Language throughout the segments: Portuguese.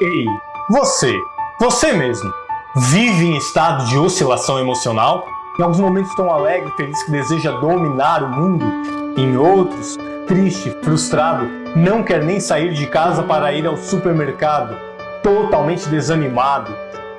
Ei, você, você mesmo, vive em estado de oscilação emocional? Em alguns momentos tão alegre, feliz que deseja dominar o mundo, em outros, triste, frustrado, não quer nem sair de casa para ir ao supermercado, totalmente desanimado.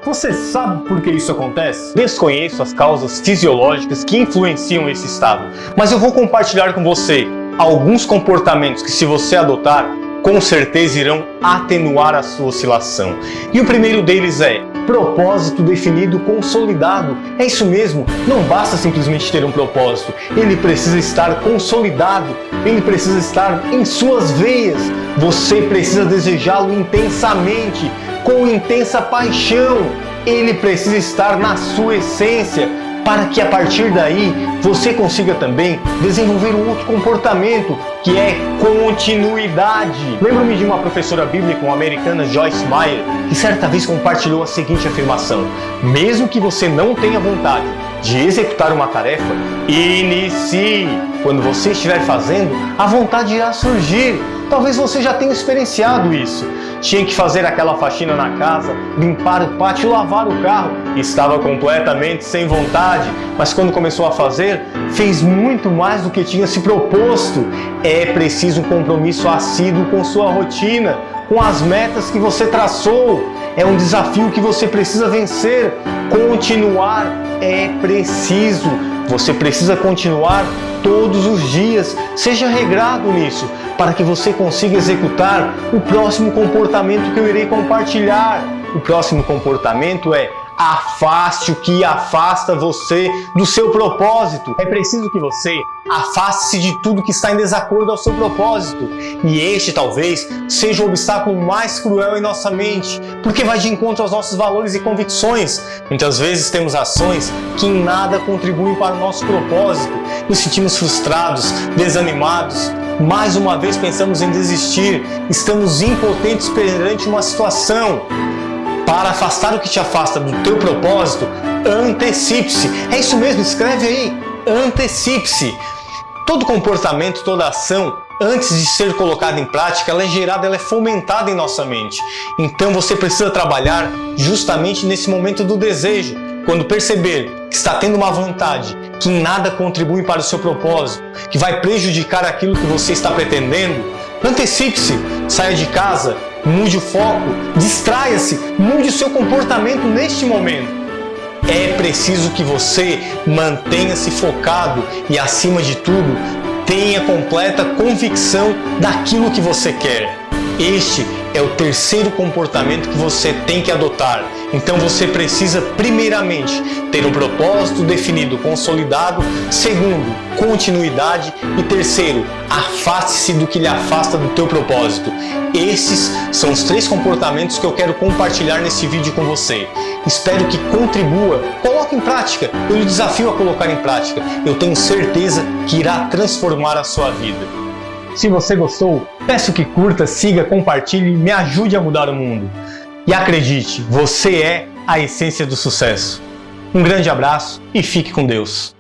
Você sabe por que isso acontece? Desconheço as causas fisiológicas que influenciam esse estado, mas eu vou compartilhar com você alguns comportamentos que se você adotar, com certeza irão atenuar a sua oscilação. E o primeiro deles é propósito definido consolidado. É isso mesmo, não basta simplesmente ter um propósito, ele precisa estar consolidado, ele precisa estar em suas veias. Você precisa desejá-lo intensamente, com intensa paixão. Ele precisa estar na sua essência, para que a partir daí você consiga também desenvolver um outro comportamento que é continuidade. Lembro-me de uma professora bíblica, uma americana, Joyce Meyer, que certa vez compartilhou a seguinte afirmação: Mesmo que você não tenha vontade de executar uma tarefa, inicie. Quando você estiver fazendo, a vontade irá surgir. Talvez você já tenha experienciado isso. Tinha que fazer aquela faxina na casa, limpar o pátio, lavar o carro. Estava completamente sem vontade, mas quando começou a fazer, fez muito mais do que tinha se proposto. É preciso um compromisso assíduo com sua rotina, com as metas que você traçou. É um desafio que você precisa vencer. Continuar é preciso. Você precisa continuar todos os dias. Seja regrado nisso, para que você consiga executar o próximo comportamento que eu irei compartilhar. O próximo comportamento é afaste o que afasta você do seu propósito. É preciso que você afaste-se de tudo que está em desacordo ao seu propósito. E este talvez seja o obstáculo mais cruel em nossa mente, porque vai de encontro aos nossos valores e convicções. Muitas vezes temos ações que em nada contribuem para o nosso propósito. Nos sentimos frustrados, desanimados, mais uma vez pensamos em desistir, estamos impotentes perante uma situação para afastar o que te afasta do teu propósito, antecipe-se. É isso mesmo, escreve aí, antecipe-se. Todo comportamento, toda ação, antes de ser colocada em prática, ela é gerada, ela é fomentada em nossa mente. Então você precisa trabalhar justamente nesse momento do desejo. Quando perceber que está tendo uma vontade que nada contribui para o seu propósito, que vai prejudicar aquilo que você está pretendendo, antecipe-se, saia de casa, mude o foco, distraia-se, mude o seu comportamento neste momento. É preciso que você mantenha-se focado e, acima de tudo, tenha completa convicção daquilo que você quer. Este é o terceiro comportamento que você tem que adotar. Então você precisa, primeiramente, ter um propósito definido, consolidado. Segundo, continuidade. E terceiro, afaste-se do que lhe afasta do teu propósito. Esses são os três comportamentos que eu quero compartilhar nesse vídeo com você. Espero que contribua. Coloque em prática. Eu lhe desafio a colocar em prática. Eu tenho certeza que irá transformar a sua vida. Se você gostou, peço que curta, siga, compartilhe e me ajude a mudar o mundo. E acredite, você é a essência do sucesso. Um grande abraço e fique com Deus.